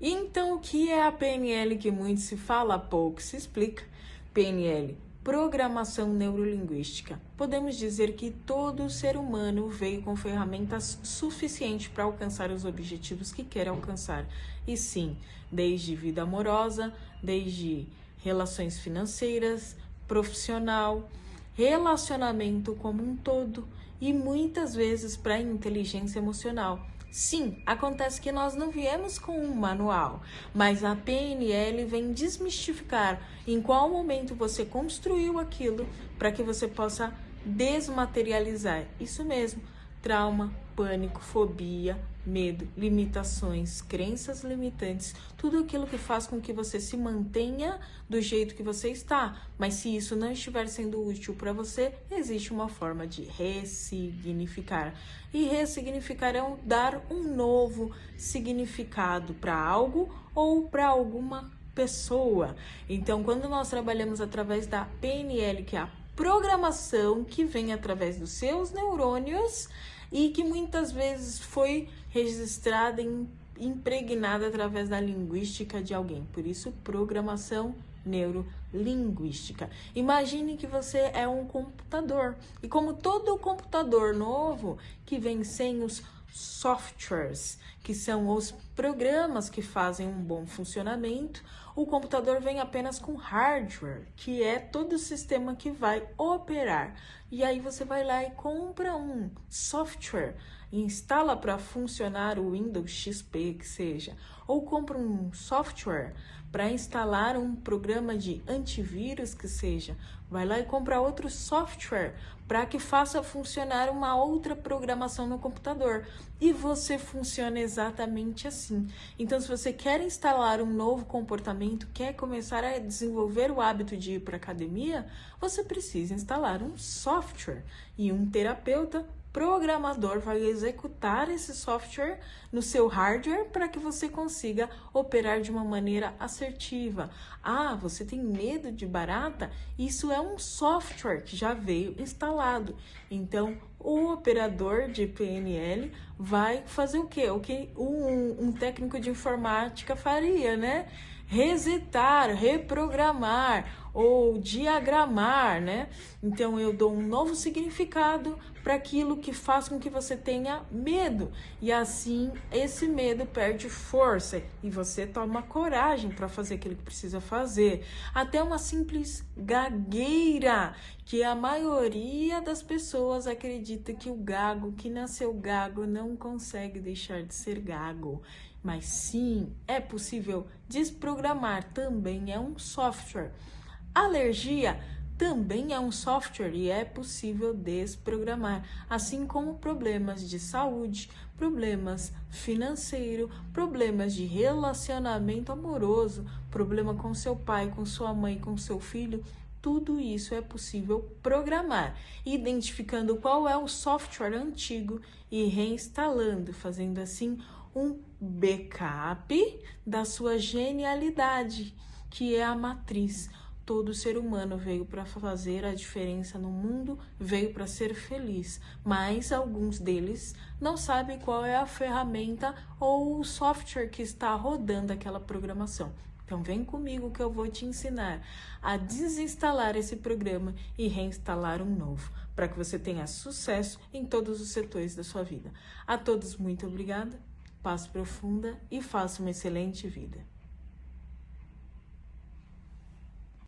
Então, o que é a PNL que muito se fala, pouco se explica? PNL, Programação Neurolinguística. Podemos dizer que todo ser humano veio com ferramentas suficientes para alcançar os objetivos que quer alcançar. E sim, desde vida amorosa, desde relações financeiras, profissional, relacionamento como um todo e muitas vezes para inteligência emocional. Sim, acontece que nós não viemos com um manual, mas a PNL vem desmistificar em qual momento você construiu aquilo para que você possa desmaterializar. Isso mesmo, trauma, pânico, fobia, medo, limitações, crenças limitantes, tudo aquilo que faz com que você se mantenha do jeito que você está. Mas se isso não estiver sendo útil para você, existe uma forma de ressignificar. E ressignificar é um, dar um novo significado para algo ou para alguma pessoa. Então, quando nós trabalhamos através da PNL, que é a programação que vem através dos seus neurônios, e que muitas vezes foi registrada e impregnada através da linguística de alguém. Por isso, programação neurolinguística. Imagine que você é um computador e como todo computador novo que vem sem os softwares, que são os programas que fazem um bom funcionamento, o computador vem apenas com hardware, que é todo o sistema que vai operar. E aí você vai lá e compra um software, instala para funcionar o Windows XP que seja, ou compra um software para instalar um programa de antivírus que seja, vai lá e compra outro software para que faça funcionar uma outra programação no computador. E você funciona exatamente assim. Então, se você quer instalar um novo comportamento, quer começar a desenvolver o hábito de ir para academia, você precisa instalar um software. E um terapeuta programador vai executar esse software no seu hardware para que você consiga operar de uma maneira assertiva. Ah, você tem medo de barata? Isso é um software que já veio instalado. Então, o operador de PNL vai fazer o quê? O que um, um técnico de informática faria, né? Resetar, reprogramar ou diagramar, né? Então eu dou um novo significado para aquilo que faz com que você tenha medo e assim esse medo perde força e você toma coragem para fazer aquilo que precisa fazer. Até uma simples gagueira, que a maioria das pessoas acredita que o gago que nasceu gago não consegue deixar de ser gago. Mas sim, é possível desprogramar, também é um software. Alergia também é um software e é possível desprogramar, assim como problemas de saúde, problemas financeiro, problemas de relacionamento amoroso, problema com seu pai, com sua mãe, com seu filho, tudo isso é possível programar, identificando qual é o software antigo e reinstalando, fazendo assim um backup da sua genialidade, que é a matriz. Todo ser humano veio para fazer a diferença no mundo, veio para ser feliz, mas alguns deles não sabem qual é a ferramenta ou o software que está rodando aquela programação. Então vem comigo que eu vou te ensinar a desinstalar esse programa e reinstalar um novo, para que você tenha sucesso em todos os setores da sua vida. A todos muito obrigada paz profunda e faça uma excelente vida.